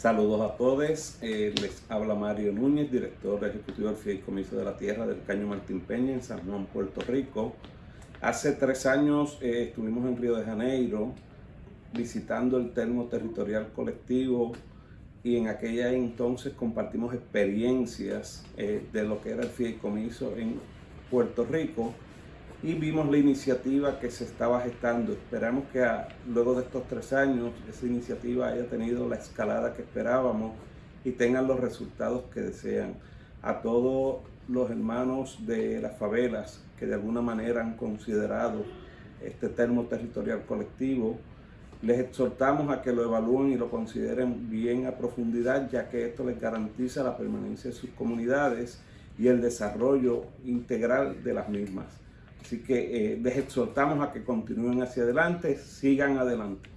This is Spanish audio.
Saludos a todos, eh, les habla Mario Núñez, director ejecutivo del Fideicomiso de la Tierra del Caño Martín Peña en San Juan, Puerto Rico. Hace tres años eh, estuvimos en Río de Janeiro visitando el termo territorial colectivo y en aquella entonces compartimos experiencias eh, de lo que era el fideicomiso en Puerto Rico y vimos la iniciativa que se estaba gestando. Esperamos que luego de estos tres años esa iniciativa haya tenido la escalada que esperábamos y tengan los resultados que desean. A todos los hermanos de las favelas que de alguna manera han considerado este termo territorial colectivo, les exhortamos a que lo evalúen y lo consideren bien a profundidad, ya que esto les garantiza la permanencia de sus comunidades y el desarrollo integral de las mismas. Así que eh, les exhortamos a que continúen hacia adelante, sigan adelante.